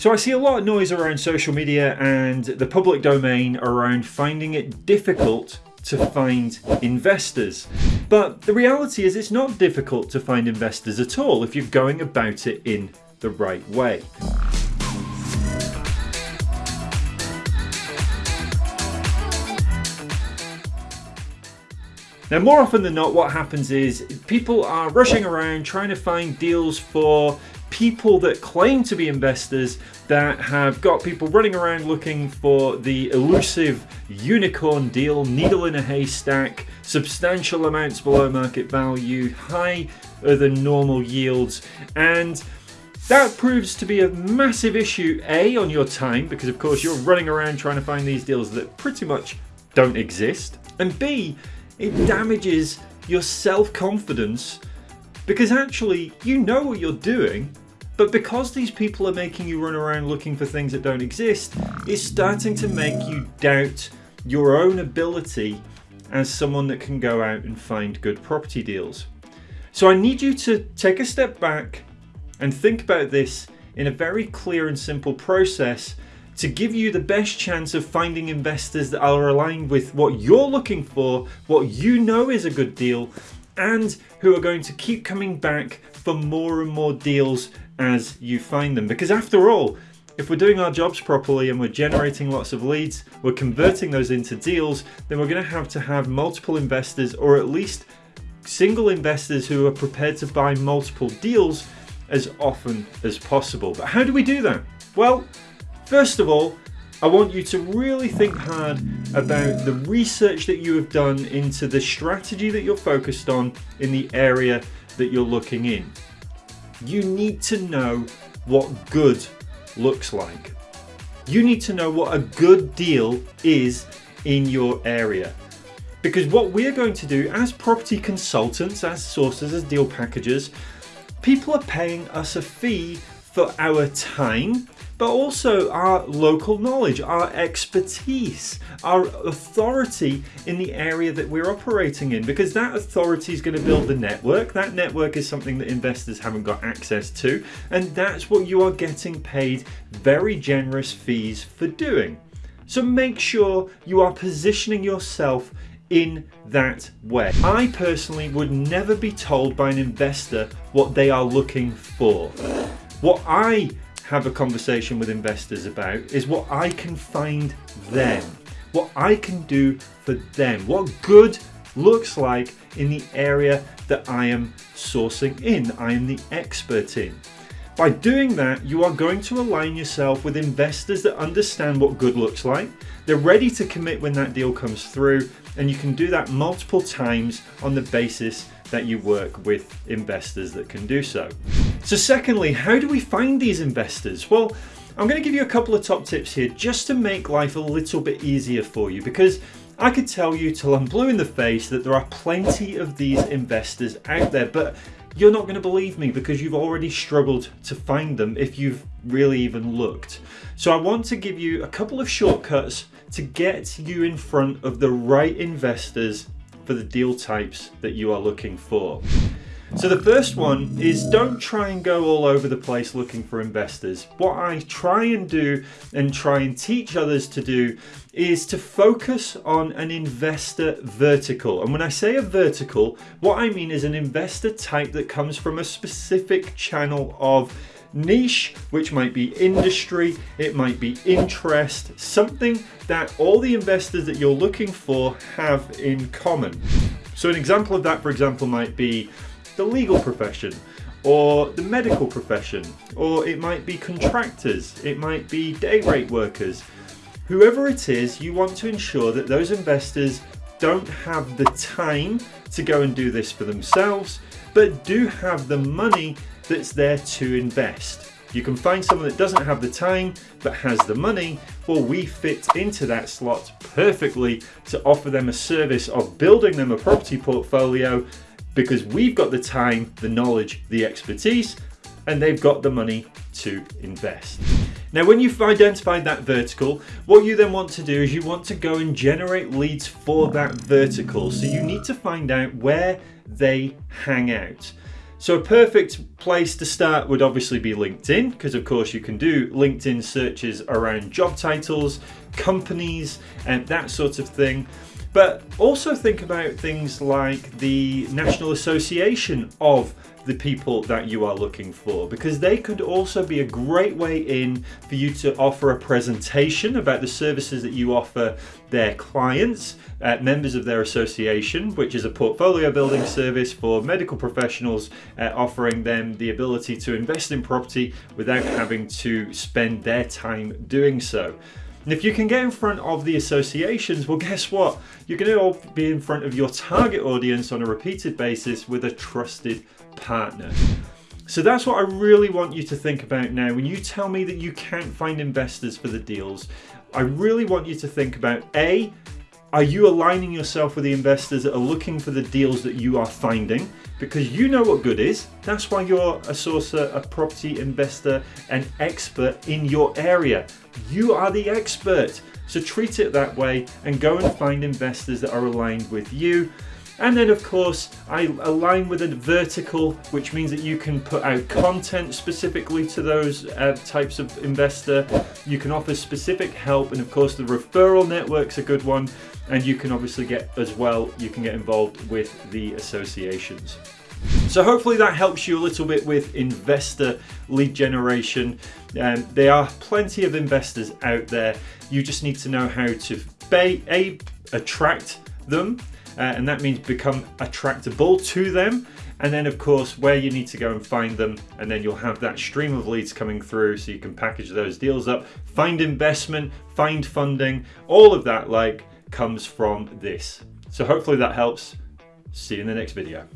So I see a lot of noise around social media and the public domain around finding it difficult to find investors. But the reality is it's not difficult to find investors at all if you're going about it in the right way. Now, more often than not, what happens is people are rushing around trying to find deals for people that claim to be investors that have got people running around looking for the elusive unicorn deal, needle in a haystack, substantial amounts below market value, higher than normal yields, and that proves to be a massive issue, A, on your time, because of course you're running around trying to find these deals that pretty much don't exist, and B, it damages your self-confidence because actually you know what you're doing but because these people are making you run around looking for things that don't exist it's starting to make you doubt your own ability as someone that can go out and find good property deals. So I need you to take a step back and think about this in a very clear and simple process to give you the best chance of finding investors that are aligned with what you're looking for, what you know is a good deal, and who are going to keep coming back for more and more deals as you find them. Because after all, if we're doing our jobs properly and we're generating lots of leads, we're converting those into deals, then we're to have to have multiple investors or at least single investors who are prepared to buy multiple deals as often as possible. But how do we do that? Well, First of all, I want you to really think hard about the research that you have done into the strategy that you're focused on in the area that you're looking in. You need to know what good looks like. You need to know what a good deal is in your area. Because what we're going to do as property consultants, as sources, as deal packagers, people are paying us a fee for our time but also our local knowledge, our expertise, our authority in the area that we're operating in, because that authority is going to build the network. That network is something that investors haven't got access to, and that's what you are getting paid very generous fees for doing. So make sure you are positioning yourself in that way. I personally would never be told by an investor what they are looking for. What I have a conversation with investors about is what I can find them, what I can do for them, what good looks like in the area that I am sourcing in, I am the expert in. By doing that, you are going to align yourself with investors that understand what good looks like. They're ready to commit when that deal comes through, and you can do that multiple times on the basis that you work with investors that can do so. So secondly, how do we find these investors? Well, I'm going to give you a couple of top tips here just to make life a little bit easier for you because I could tell you till I'm blue in the face that there are plenty of these investors out there, but you're not going to believe me because you've already struggled to find them if you've really even looked. So I want to give you a couple of shortcuts to get you in front of the right investors for the deal types that you are looking for. So the first one is don't try and go all over the place looking for investors. What I try and do and try and teach others to do is to focus on an investor vertical. And when I say a vertical, what I mean is an investor type that comes from a specific channel of niche, which might be industry, it might be interest, something that all the investors that you're looking for have in common. So an example of that, for example, might be the legal profession or the medical profession, or it might be contractors, it might be day rate workers. Whoever it is, you want to ensure that those investors don't have the time to go and do this for themselves, but do have the money that's there to invest. You can find someone that doesn't have the time but has the money. Well, we fit into that slot perfectly to offer them a service of building them a property portfolio because we've got the time, the knowledge, the expertise, and they've got the money to invest. Now, when you've identified that vertical, what you then want to do is you want to go and generate leads for that vertical. So you need to find out where they hang out. So a perfect place to start would obviously be LinkedIn, because of course you can do LinkedIn searches around job titles, companies, and that sort of thing. But also think about things like the National Association of the people that you are looking for because they could also be a great way in for you to offer a presentation about the services that you offer their clients, uh, members of their association, which is a portfolio building service for medical professionals, uh, offering them the ability to invest in property without having to spend their time doing so. And if you can get in front of the associations, well, guess what? You're going to be in front of your target audience on a repeated basis with a trusted partner. So that's what I really want you to think about now. When you tell me that you can't find investors for the deals, I really want you to think about A, are you aligning yourself with the investors that are looking for the deals that you are finding? Because you know what good is. That's why you're a sourcer, a property investor, an expert in your area. You are the expert. So treat it that way and go and find investors that are aligned with you. And then of course, I align with a vertical, which means that you can put out content specifically to those uh, types of investor. You can offer specific help. And of course, the referral network's a good one. And you can obviously get as well, you can get involved with the associations. So hopefully that helps you a little bit with investor lead generation. Um, there are plenty of investors out there. You just need to know how to a, attract them uh, and that means become attractable to them. And then of course, where you need to go and find them, and then you'll have that stream of leads coming through so you can package those deals up, find investment, find funding, all of that like comes from this. So hopefully that helps. See you in the next video.